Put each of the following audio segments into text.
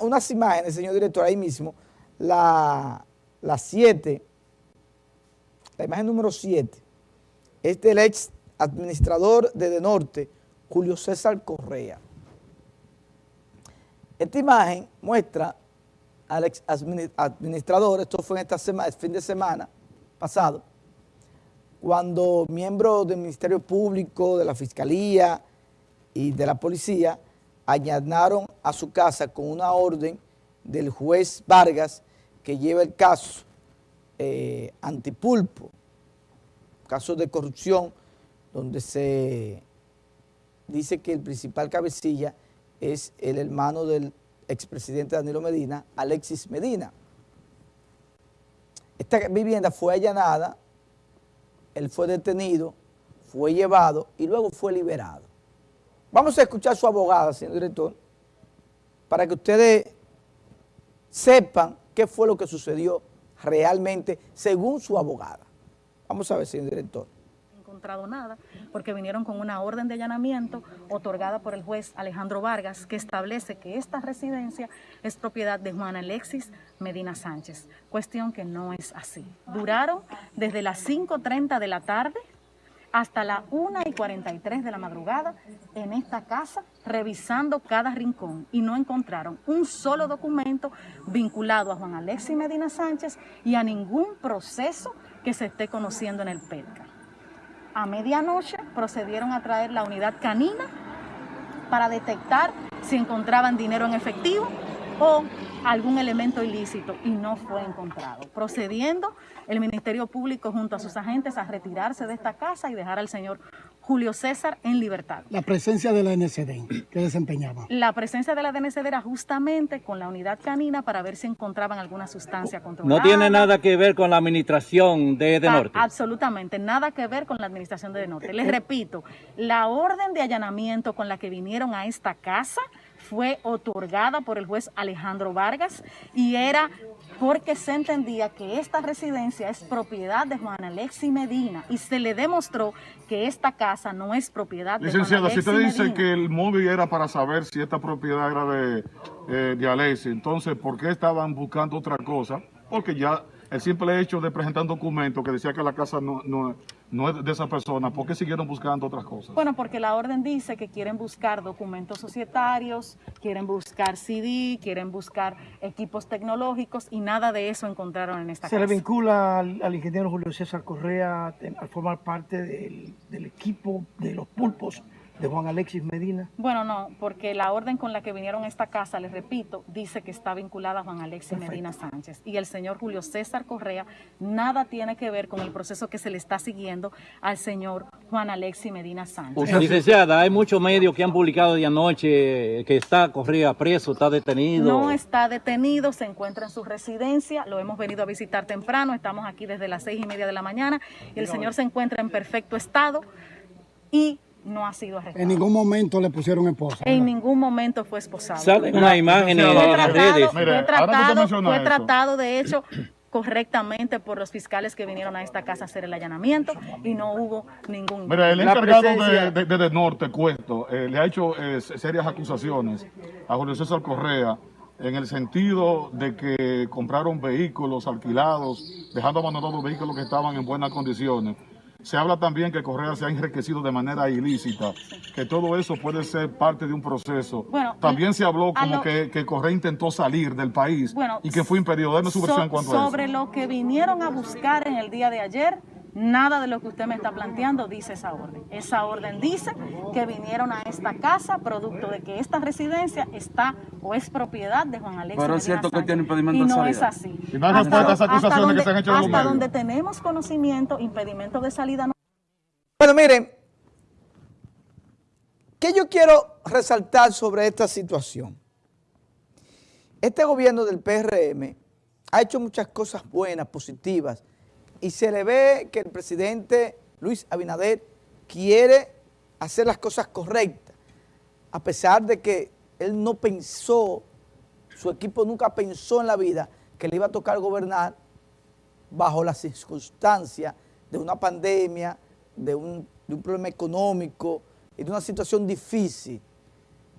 unas imágenes, señor director, ahí mismo, la 7, la, imagen número 7, es del ex administrador de De Norte, Julio César Correa. Esta imagen muestra al ex administrador, esto fue en esta semana, el fin de semana pasado, cuando miembros del Ministerio Público, de la Fiscalía y de la Policía añadieron a su casa con una orden del juez Vargas que lleva el caso eh, antipulpo, caso de corrupción, donde se dice que el principal cabecilla es el hermano del expresidente Danilo Medina, Alexis Medina. Esta vivienda fue allanada, él fue detenido, fue llevado y luego fue liberado. Vamos a escuchar a su abogada, señor director, para que ustedes sepan qué fue lo que sucedió realmente según su abogada. Vamos a ver, señor director encontrado nada, porque vinieron con una orden de allanamiento otorgada por el juez Alejandro Vargas, que establece que esta residencia es propiedad de Juan Alexis Medina Sánchez, cuestión que no es así. Duraron desde las 5.30 de la tarde hasta las 1 y 43 de la madrugada en esta casa revisando cada rincón y no encontraron un solo documento vinculado a Juan Alexis Medina Sánchez y a ningún proceso que se esté conociendo en el PETCA. A medianoche procedieron a traer la unidad canina para detectar si encontraban dinero en efectivo o algún elemento ilícito y no fue encontrado. Procediendo el Ministerio Público junto a sus agentes a retirarse de esta casa y dejar al señor Julio César en libertad. La presencia de la NCD, ¿qué desempeñaba? La presencia de la DNCD era justamente con la unidad canina para ver si encontraban alguna sustancia controlada. ¿No tiene nada que ver con la administración de De Norte? absolutamente, nada que ver con la administración de De Norte. Les repito, la orden de allanamiento con la que vinieron a esta casa fue otorgada por el juez Alejandro Vargas y era porque se entendía que esta residencia es propiedad de Juan Alexi Medina y se le demostró que esta casa no es propiedad de Licenciada, si usted dice que el móvil era para saber si esta propiedad era de, eh, de Alexi, entonces ¿por qué estaban buscando otra cosa? Porque ya el simple hecho de presentar un documento que decía que la casa no, no, no es de esa persona, ¿por qué siguieron buscando otras cosas? Bueno, porque la orden dice que quieren buscar documentos societarios, quieren buscar CD, quieren buscar equipos tecnológicos y nada de eso encontraron en esta casa. ¿Se le vincula al, ingeniero Julio César Correa a formar parte del, del equipo de los pulpos de Juan Alexis Medina? Bueno, no, porque la orden con la que vinieron a esta casa, les repito, dice que está vinculada a Juan Alexis Medina Sánchez. Y el señor Julio César Correa nada tiene que ver con el proceso que se le está siguiendo al señor Juan Alexis Medina Sánchez. licenciada, hay muchos medios que han publicado de anoche que está Correa preso, está detenido. No está detenido, se encuentra en su residencia, lo hemos venido a visitar temprano, estamos aquí desde las seis y media de la mañana y el señor se encuentra en perfecto estado y no ha sido arrestado. En ningún momento le pusieron esposa. En ningún momento fue esposado. Salen una imagen en las redes. Fue tratado, fue tratado, de hecho, correctamente por los fiscales que vinieron a esta casa a hacer el allanamiento y no hubo ningún... Mira, el encargado de, de, Norte, Cuesto, eh, le ha hecho eh, serias acusaciones a Julio César Correa en el sentido de que compraron vehículos alquilados, dejando abandonados vehículos que estaban en buenas condiciones se habla también que Correa se ha enriquecido de manera ilícita, que todo eso puede ser parte de un proceso. también se habló como que, Correa intentó salir del país y que fue impedido. Deme su versión en cuanto a eso. Sobre lo que vinieron a buscar en el día de ayer, Nada de lo que usted me está planteando dice esa orden. Esa orden dice que vinieron a esta casa producto de que esta residencia está o es propiedad de Juan Alexis Pero es cierto que tiene impedimento y no es así. Y no hasta, las acusaciones que se han hecho Hasta donde tenemos conocimiento, impedimento de salida no. Bueno, miren, ¿qué yo quiero resaltar sobre esta situación? Este gobierno del PRM ha hecho muchas cosas buenas, positivas, y se le ve que el presidente Luis Abinader quiere hacer las cosas correctas, a pesar de que él no pensó, su equipo nunca pensó en la vida que le iba a tocar gobernar bajo las circunstancias de una pandemia, de un, problema económico y de una situación difícil.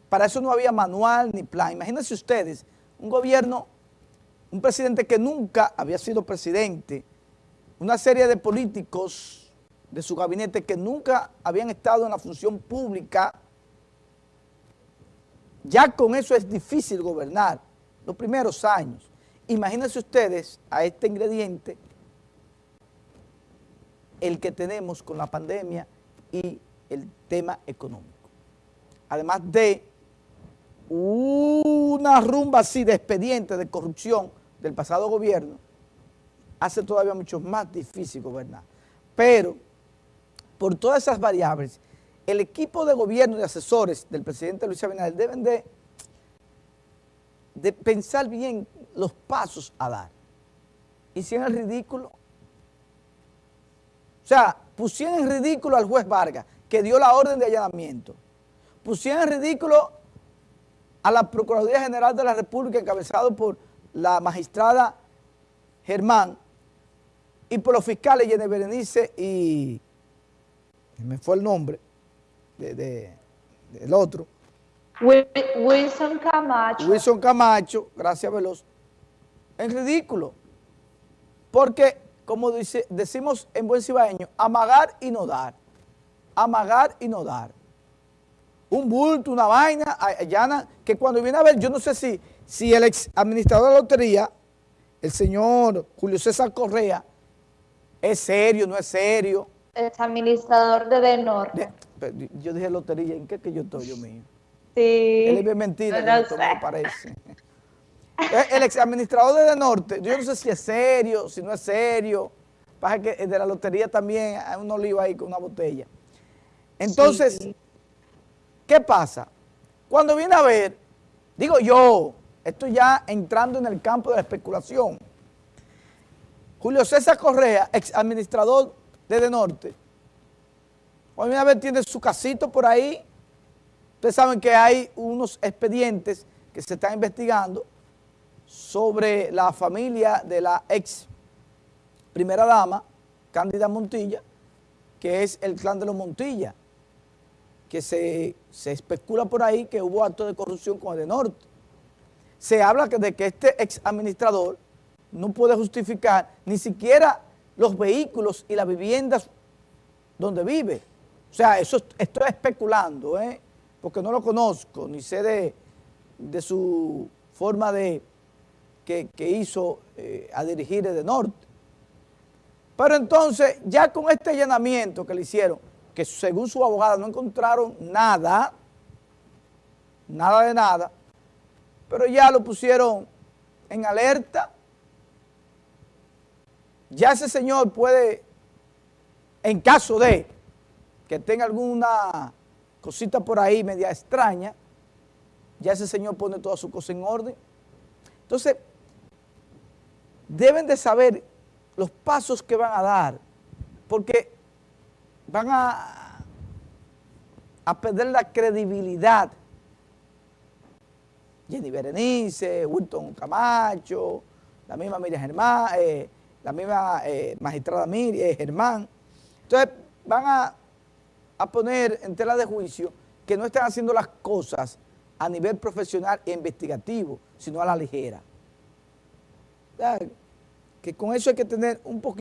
Para eso no había manual ni plan. Imagínense ustedes un gobierno, un presidente que nunca había sido presidente, una serie de políticos de su gabinete que nunca habían estado en la función pública, ya con eso es difícil gobernar los primeros años. Imagínense ustedes a este ingrediente el que tenemos con la pandemia y el tema económico. Además de una rumba así de expedientes de corrupción del pasado gobierno, hace todavía mucho más difícil gobernar. Pero, por todas esas variables, el equipo de gobierno y asesores del presidente Luis Abinader deben de, de pensar bien los pasos a dar. Hicieron el ridículo. O sea, pusieron en ridículo al juez Vargas, que dio la orden de allanamiento. Pusieron en ridículo a la Procuraduría General de la República, encabezado por la magistrada Germán, y por los fiscales Jenny Berenice y, me fue el nombre de, del otro. Wilson Camacho. Wilson Camacho, gracias Veloz. Es ridículo. Porque, como dice, decimos en buen cibaeño, amagar y no dar. Amagar y no dar. Un bulto, una vaina, allana, que cuando viene a ver, yo no sé si, si el ex administrador de la lotería, el señor Julio César Correa, es serio, no es serio. Es administrador de De Norte. yo dije lotería, ¿en qué que yo estoy, yo mío? Sí. Él es mentira, no, me parece. el ex administrador de De Norte, yo no sé si es serio, si no es serio. Pasa que de la lotería también hay un olivo ahí con una botella. Entonces, ¿qué pasa? Cuando viene a ver, digo yo, esto ya entrando en el campo de la especulación, Julio César Correa, ex administrador de De Norte, cuando viene a ver tiene su casito por ahí, ustedes saben que hay unos expedientes que se están investigando sobre la familia de la ex primera dama, Cándida Montilla, que es el clan de los Montilla, que se, especula por ahí que hubo actos de corrupción con el de Norte. Se habla de que este ex administrador no puede justificar ni siquiera los vehículos y las viviendas donde vive. O sea, eso estoy especulando, ¿eh? porque no lo conozco, ni sé de, de su forma de que, hizo eh, a dirigir de norte. Pero entonces, ya con este allanamiento que le hicieron, que según su abogada no encontraron nada, nada de nada, pero ya lo pusieron en alerta, ya ese señor puede, en caso de que tenga alguna cosita por ahí media extraña, ya ese señor pone toda su cosa en orden. Entonces, deben de saber los pasos que van a dar, porque van a, perder la credibilidad. Jenny Berenice, Wilton Camacho, la misma Miriam Germán, eh, la misma eh, magistrada Miriam eh, Germán. Entonces van a, a poner en tela de juicio que no están haciendo las cosas a nivel profesional e investigativo, sino a la ligera que con eso hay que tener un poquito